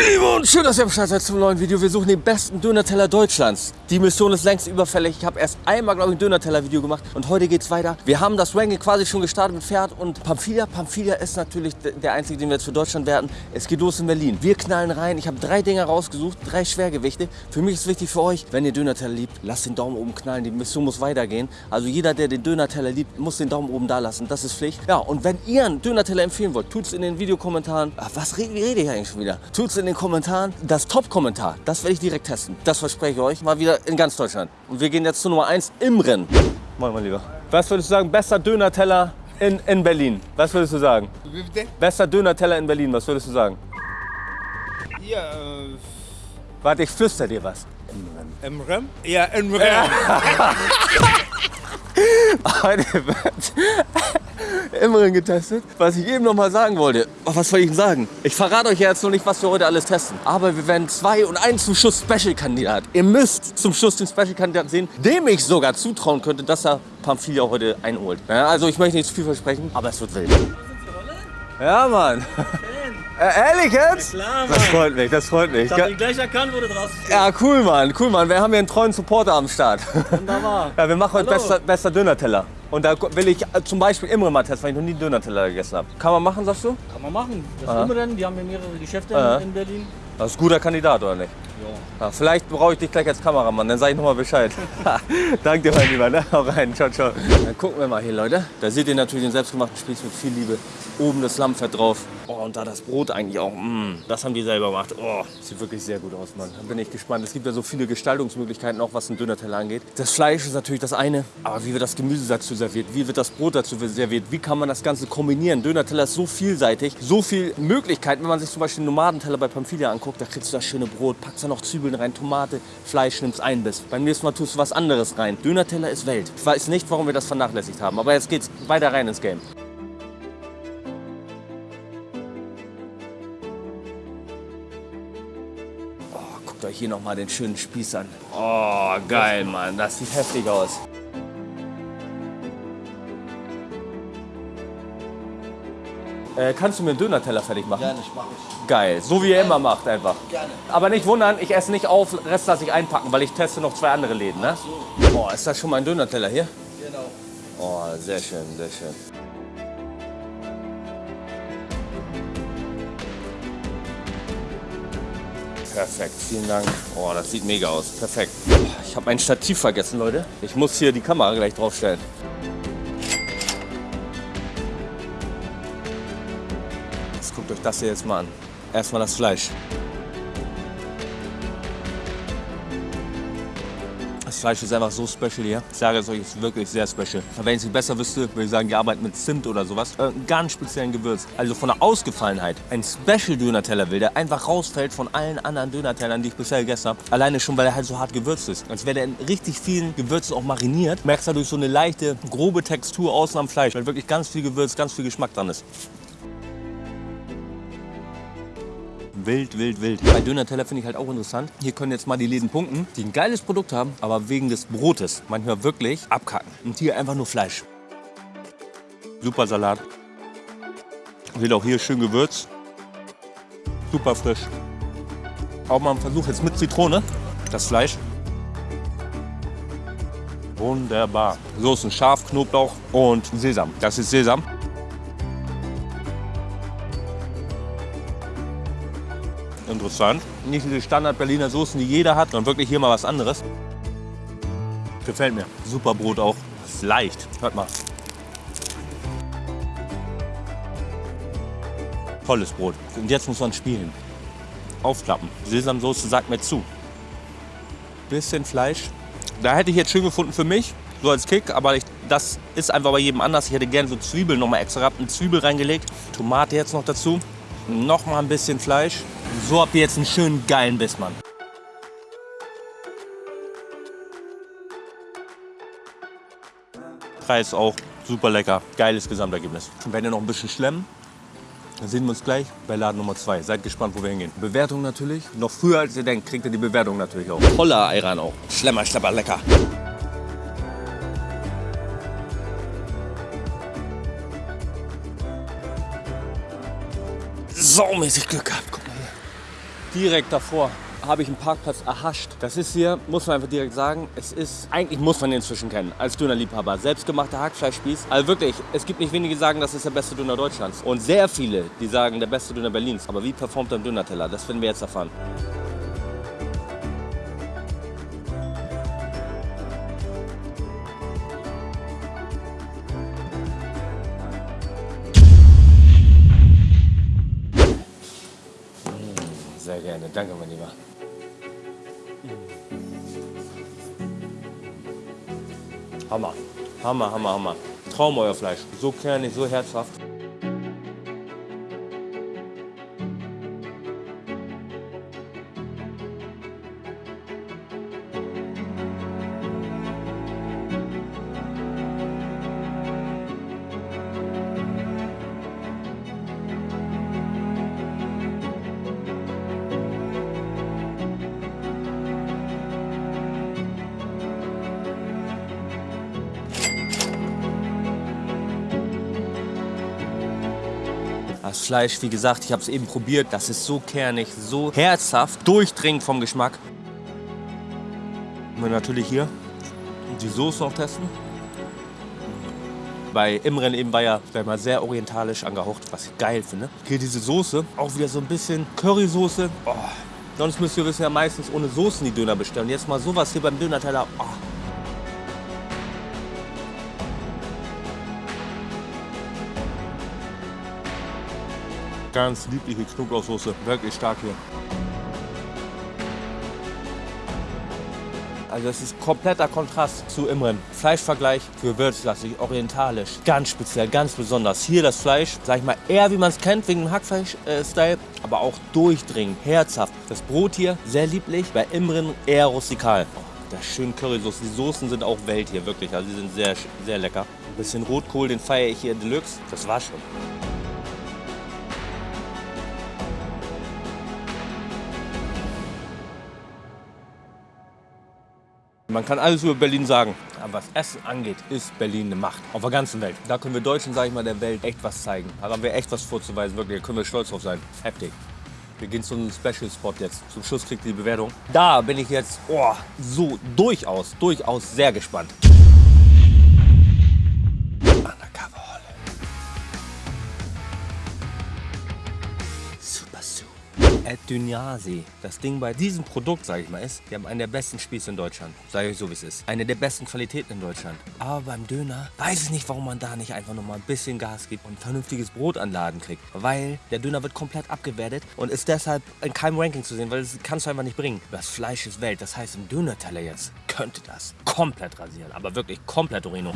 Liebe und schön, dass ihr am Start seid zum neuen Video. Wir suchen den besten Dönerteller Deutschlands. Die Mission ist längst überfällig. Ich habe erst einmal, glaube ich, ein Dönerteller-Video gemacht und heute geht's weiter. Wir haben das Ranking quasi schon gestartet mit Pferd und Pamphilia. Pamphilia ist natürlich der einzige, den wir jetzt für Deutschland werten. Es geht los in Berlin. Wir knallen rein. Ich habe drei Dinger rausgesucht, drei Schwergewichte. Für mich ist wichtig für euch, wenn ihr Dönerteller liebt, lasst den Daumen oben knallen. Die Mission muss weitergehen. Also jeder, der den Dönerteller liebt, muss den Daumen oben da lassen. Das ist Pflicht. Ja, und wenn ihr einen Dönerteller empfehlen wollt, tut's in den Videokommentaren. Ach, was rede, ich eigentlich schon wieder? Tut's in den Kommentaren. Das Top-Kommentar, das werde ich direkt testen. Das verspreche ich euch. Mal wieder in ganz Deutschland. Und wir gehen jetzt zu Nummer 1 im Rennen. Mal mal lieber. Was würdest du sagen, bester Dönerteller in, in Berlin? Was würdest du sagen? Wie bitte? Bester Dönerteller in Berlin, was würdest du sagen? Ja, äh, Warte, ich flüster dir was. im Rem? Ja, im Rem. Heute wird Immerhin getestet. Was ich eben noch mal sagen wollte. Oh, was soll ich denn sagen? Ich verrate euch jetzt noch nicht, was wir heute alles testen. Aber wir werden zwei und einen zum Schuss Special-Kandidat. Ihr müsst zum Schuss den Special-Kandidaten sehen, dem ich sogar zutrauen könnte, dass er Pamphilia heute einholt. Ja, also ich möchte nicht zu viel versprechen, aber es wird wild. Ja, Mann. Äh, ehrlich jetzt? Klar, Das Mann. freut mich, das freut mich. Ich hab ihn gleich erkannt, wo du draußen stehst. Ja, cool, Mann, cool, Mann. Wir haben hier einen treuen Supporter am Start. Wunderbar. Ja, wir machen heute Hallo. bester, bester Dönerteller. Und da will ich äh, zum Beispiel Imre mal testen, weil ich noch nie Dönerteller gegessen habe. Kann man machen, sagst du? Kann man machen. Das Aha. Imrennen, die haben hier mehrere Geschäfte Aha. in, in Berlin. Das ist ein guter Kandidat, oder nicht? Ja. Vielleicht brauche ich dich gleich als Kameramann, dann sag ich nochmal Bescheid. Danke dir, mein Lieber. Ne? Hau rein, ciao, ciao. Dann gucken wir mal hier, Leute. Da seht ihr natürlich den selbstgemachten Spieß mit viel Liebe. Oben das Lammfett drauf. Oh, und da das Brot eigentlich auch. Mm, das haben die selber gemacht. Oh, sieht wirklich sehr gut aus, Mann. Da bin ich gespannt. Es gibt ja so viele Gestaltungsmöglichkeiten, auch was einen Dönerteller angeht. Das Fleisch ist natürlich das eine, aber wie wird das Gemüse dazu serviert? Wie wird das Brot dazu serviert? Wie kann man das Ganze kombinieren? Dönerteller ist so vielseitig, so viele Möglichkeiten. Wenn man sich zum Beispiel einen Nomadenteller bei Pamphilia anguckt, da kriegst du das schöne Brot, packst da noch Zwiebeln rein, Tomate, Fleisch, nimmst einen Biss. Beim nächsten Mal tust du was anderes rein. Dönerteller ist Welt. Ich weiß nicht, warum wir das vernachlässigt haben, aber jetzt geht's weiter rein ins Game. Oh, guckt euch hier noch mal den schönen Spieß an. Oh, geil, Mann. Das sieht heftig aus. Äh, kannst du mir einen Dönerteller fertig machen? Gerne, ich mache ich. Geil, so wie ihr immer macht einfach. Gerne. Aber nicht wundern, ich esse nicht auf, Rest lasse ich einpacken, weil ich teste noch zwei andere Läden. Ne? Boah, ist das schon mal ein Dönerteller hier? Genau. Oh, sehr schön, sehr schön. Perfekt, vielen Dank. Oh, das sieht mega aus. Perfekt. Ich habe mein Stativ vergessen, Leute. Ich muss hier die Kamera gleich draufstellen. Guckt euch das hier jetzt mal an. Erstmal das Fleisch. Das Fleisch ist einfach so special hier. Ich sage es euch, ist wirklich sehr special. Wenn ich es besser wüsste, würde ich sagen, die arbeiten mit Zimt oder sowas. Äh, ganz speziellen Gewürz. Also von der Ausgefallenheit. Ein Special-Dönerteller will, der einfach rausfällt von allen anderen Dönertellern, die ich bisher gegessen habe. Alleine schon, weil er halt so hart gewürzt ist. Als wäre der in richtig vielen Gewürzen auch mariniert. Merkst du dadurch so eine leichte, grobe Textur außen am Fleisch. Weil wirklich ganz viel Gewürz, ganz viel Geschmack dran ist. Wild, wild, wild. Bei Dönerteller finde ich halt auch interessant. Hier können jetzt mal die Läden punkten, die ein geiles Produkt haben, aber wegen des Brotes manchmal wirklich abkacken. Und hier einfach nur Fleisch. Super Salat. Wird auch hier schön gewürzt. Super frisch. Auch mal ein Versuch jetzt mit Zitrone. Das Fleisch. Wunderbar. Soßen scharf, Knoblauch und Sesam. Das ist Sesam. Interessant. Nicht diese Standard-Berliner Soßen, die jeder hat, sondern wirklich hier mal was anderes. Gefällt mir. Super Brot auch. Ist leicht. Hört mal. Tolles Brot. Und jetzt muss man spielen. Aufklappen. Sesamsoße sagt mir zu. Bisschen Fleisch. Da hätte ich jetzt schön gefunden für mich, so als Kick, aber ich, das ist einfach bei jedem anders. Ich hätte gerne so Zwiebeln noch mal extra gehabt, eine Zwiebel reingelegt, Tomate jetzt noch dazu, noch mal ein bisschen Fleisch. So habt ihr jetzt einen schönen geilen Biss, Mann. Preis auch super lecker, geiles Gesamtergebnis. Wenn ihr noch ein bisschen schlemmen, dann sehen wir uns gleich bei Laden Nummer 2. Seid gespannt, wo wir hingehen. Bewertung natürlich. Noch früher als ihr denkt, kriegt ihr die Bewertung natürlich auch. Toller Ayran auch. Schlemmer, schlepper, lecker. Saumäßig Glück gehabt. Direkt davor habe ich einen Parkplatz erhascht. Das ist hier, muss man einfach direkt sagen, es ist, eigentlich muss man den inzwischen kennen, als Dönerliebhaber. Selbstgemachter Hackfleischspieß. Also wirklich, es gibt nicht wenige, die sagen, das ist der beste Döner Deutschlands. Und sehr viele, die sagen, der beste Döner Berlins. Aber wie performt ein Dönerteller? Das werden wir jetzt erfahren. Sehr gerne, danke mein Lieber. Hammer, Hammer, Hammer, Hammer. Traum euer Fleisch. So kernig, so herzhaft. Fleisch, wie gesagt, ich habe es eben probiert. Das ist so kernig, so herzhaft, durchdringend vom Geschmack. Und natürlich hier die Soße noch testen. Bei Imren eben war ja mal, sehr orientalisch angehaucht, was ich geil finde. Hier diese Soße, auch wieder so ein bisschen Currysoße. Oh. Sonst müsst ihr wissen ja meistens ohne Soßen die Döner bestellen. Jetzt mal sowas hier beim Dönerteller. Oh. Ganz liebliche Knoblauchsoße, wirklich stark hier. Also das ist kompletter Kontrast zu Imren. Fleischvergleich gewürzlastig, orientalisch, ganz speziell, ganz besonders. Hier das Fleisch, sag ich mal, eher wie man es kennt, wegen dem Hackfleisch-Style, aber auch durchdringend, herzhaft. Das Brot hier sehr lieblich, bei Imren eher rustikal. Oh, das schön Currysoße. Die Soßen sind auch Welt hier, wirklich. Also die sind sehr, sehr lecker. Ein bisschen Rotkohl, den feiere ich hier Deluxe. Das war schon. Man kann alles über Berlin sagen, aber was Essen angeht, ist Berlin eine Macht. Auf der ganzen Welt. Da können wir Deutschen, sage ich mal, der Welt echt was zeigen. Da haben wir echt was vorzuweisen, wirklich. Da können wir stolz drauf sein. Heftig. Wir gehen zu einem Special Spot jetzt. Zum Schluss kriegt ihr die Bewertung. Da bin ich jetzt oh, so durchaus, durchaus sehr gespannt. Ed Dünyasi. Das Ding bei diesem Produkt, sage ich mal, ist, wir haben einen der besten Spieße in Deutschland. Sage ich euch so, wie es ist. Eine der besten Qualitäten in Deutschland. Aber beim Döner weiß ich nicht, warum man da nicht einfach noch mal ein bisschen Gas gibt und vernünftiges Brot an den Laden kriegt. Weil der Döner wird komplett abgewertet und ist deshalb in keinem Ranking zu sehen, weil das kannst du einfach nicht bringen. Das Fleisch ist Welt. Das heißt, im Dönerteller jetzt könnte das komplett rasieren. Aber wirklich komplett Orino.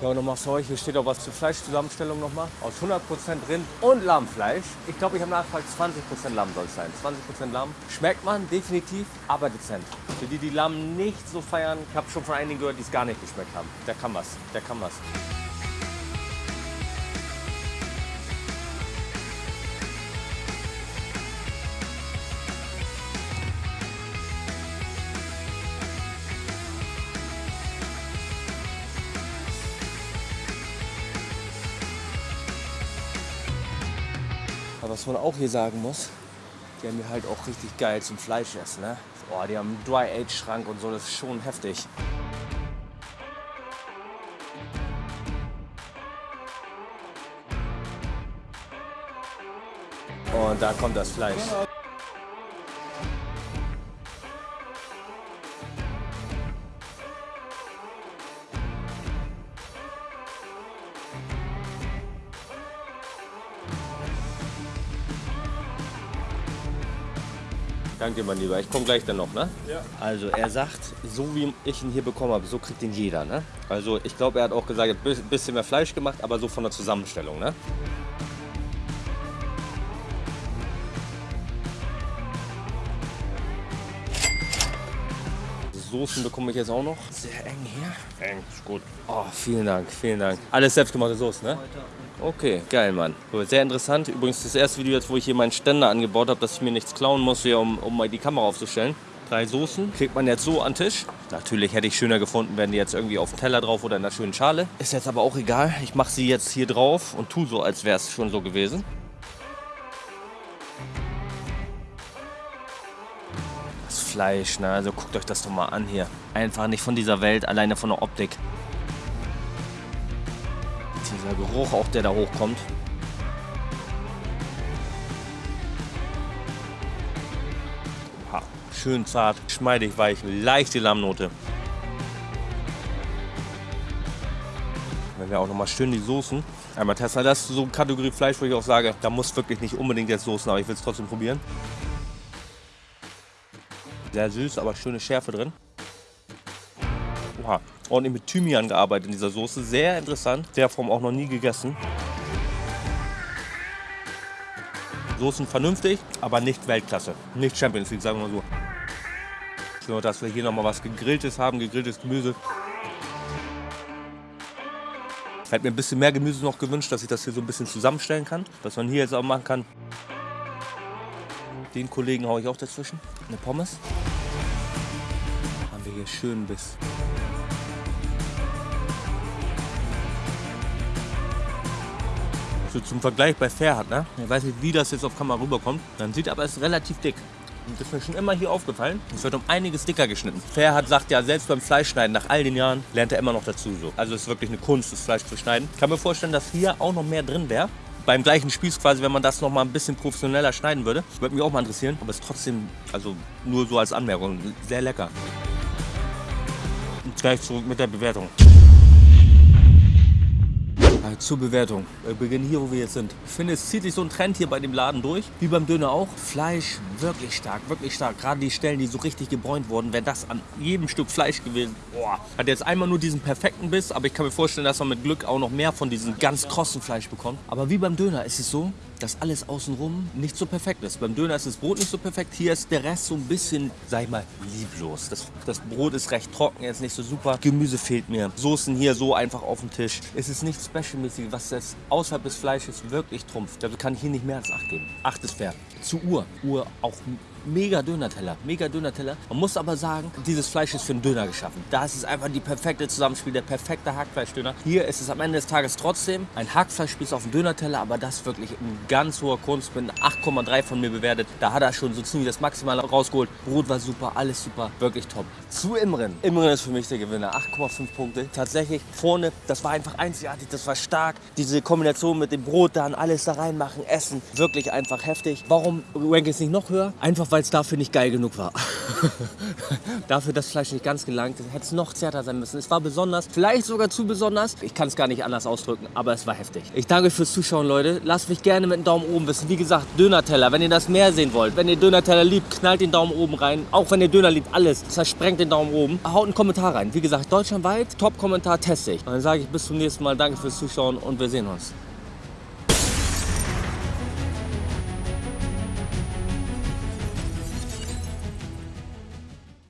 Ja, und nochmal für euch, hier steht auch was zur Fleischzusammenstellung nochmal. Aus 100% Rind und Lammfleisch. Ich glaube, ich habe nachgefragt, 20% Lamm soll es sein. 20% Lamm. Schmeckt man definitiv, aber dezent. Für die, die Lamm nicht so feiern, ich habe schon von einigen gehört, die es gar nicht geschmeckt haben. Der kann was, der kann was. Aber was man auch hier sagen muss, die haben hier halt auch richtig geil zum Fleisch essen, ne? Oh, die haben einen Dry-Age-Schrank und so, das ist schon heftig. Und da kommt das Fleisch. Danke, mein Lieber. Ich komme gleich dann noch, ne? Ja. Also er sagt, so wie ich ihn hier bekommen habe, so kriegt ihn jeder, ne? Also ich glaube, er hat auch gesagt, ein bisschen mehr Fleisch gemacht, aber so von der Zusammenstellung, ne? Soßen bekomme ich jetzt auch noch. Sehr eng hier. Eng, ist gut. Oh, vielen Dank, vielen Dank. Alles selbstgemachte Soße, ne? Okay, geil, Mann. Sehr interessant. Übrigens das erste Video jetzt, wo ich hier meinen Ständer angebaut habe, dass ich mir nichts klauen muss, hier, um, um mal die Kamera aufzustellen. Drei Soßen kriegt man jetzt so an den Tisch. Natürlich hätte ich schöner gefunden, wären die jetzt irgendwie auf dem Teller drauf oder in einer schönen Schale. Ist jetzt aber auch egal. Ich mache sie jetzt hier drauf und tue so, als wäre es schon so gewesen. Fleisch, ne? Also guckt euch das doch mal an hier. Einfach nicht von dieser Welt, alleine von der Optik. Dieser Geruch auch, der da hochkommt. Ha, schön zart, schmeidig, weich, leichte Lammnote. Wenn wir auch noch mal schön die Soßen einmal testen. Das ist so eine Kategorie Fleisch, wo ich auch sage, da muss wirklich nicht unbedingt jetzt Soßen, aber ich will es trotzdem probieren. Sehr süß, aber schöne Schärfe drin. Oha, ordentlich mit Thymian gearbeitet in dieser Soße. Sehr interessant. Der Form auch noch nie gegessen. Soßen vernünftig, aber nicht Weltklasse. Nicht Champions League, sagen wir mal so. So, dass wir hier noch mal was Gegrilltes haben, gegrilltes Gemüse. Ich hätte mir ein bisschen mehr Gemüse noch gewünscht, dass ich das hier so ein bisschen zusammenstellen kann. Was man hier jetzt auch machen kann. Den Kollegen haue ich auch dazwischen. Eine Pommes. Schön Biss. So zum Vergleich bei Fairhard, ne? Ich weiß nicht, wie das jetzt auf Kamera rüberkommt. Man sieht aber, es ist relativ dick. Und das ist mir schon immer hier aufgefallen. Es wird um einiges dicker geschnitten. Fairhard sagt ja, selbst beim Fleischschneiden, nach all den Jahren, lernt er immer noch dazu so. Also es ist wirklich eine Kunst, das Fleisch zu schneiden. Ich kann mir vorstellen, dass hier auch noch mehr drin wäre. Beim gleichen Spieß quasi, wenn man das noch mal ein bisschen professioneller schneiden würde. Würde mich auch mal interessieren. Aber es ist trotzdem, also nur so als Anmerkung, sehr lecker. Gleich zurück mit der Bewertung. Äh, Zur Bewertung. Wir beginnen hier, wo wir jetzt sind. Ich finde, es zieht sich so ein Trend hier bei dem Laden durch. Wie beim Döner auch. Fleisch wirklich stark, wirklich stark. Gerade die Stellen, die so richtig gebräunt wurden, wäre das an jedem Stück Fleisch gewesen. Boah. Hat jetzt einmal nur diesen perfekten Biss, aber ich kann mir vorstellen, dass man mit Glück auch noch mehr von diesem ganz krossen Fleisch bekommt. Aber wie beim Döner ist es so, dass alles außenrum nicht so perfekt ist. Beim Döner ist das Brot nicht so perfekt. Hier ist der Rest so ein bisschen, sag ich mal, lieblos. Das, das Brot ist recht trocken, jetzt nicht so super. Gemüse fehlt mir. Soßen hier so einfach auf dem Tisch. Es ist nichts Specialmäßiges, was jetzt außerhalb des Fleisches wirklich trumpft. Also kann ich hier nicht mehr als 8 geben. 8 ist fair. Zu Uhr. Uhr auch mega Dönerteller, mega Dönerteller. Man muss aber sagen, dieses Fleisch ist für einen Döner geschaffen. Da ist einfach die perfekte Zusammenspiel, der perfekte Hackfleischdöner. Hier ist es am Ende des Tages trotzdem ein Hackfleischspieß auf dem Dönerteller, aber das wirklich in ganz hoher Kunst. Mit 8,3 von mir bewertet. Da hat er schon so ziemlich das Maximale rausgeholt. Brot war super, alles super, wirklich top. Zu Imren. Imren ist für mich der Gewinner. 8,5 Punkte. Tatsächlich vorne, das war einfach einzigartig, das war stark. Diese Kombination mit dem Brot dann, alles da reinmachen, essen, wirklich einfach heftig. Warum rank ich es nicht noch höher? Einfach weil es dafür nicht geil genug war. dafür das Fleisch nicht ganz gelangt. Hätte es noch zärter sein müssen. Es war besonders, vielleicht sogar zu besonders. Ich kann es gar nicht anders ausdrücken, aber es war heftig. Ich danke euch fürs Zuschauen, Leute. Lasst mich gerne mit einem Daumen oben wissen. Wie gesagt, Dönerteller, wenn ihr das mehr sehen wollt. Wenn ihr Dönerteller liebt, knallt den Daumen oben rein. Auch wenn ihr Döner liebt, alles. Zersprengt den Daumen oben. Haut einen Kommentar rein. Wie gesagt, deutschlandweit, Top-Kommentar teste ich. Und dann sage ich bis zum nächsten Mal. Danke fürs Zuschauen und wir sehen uns.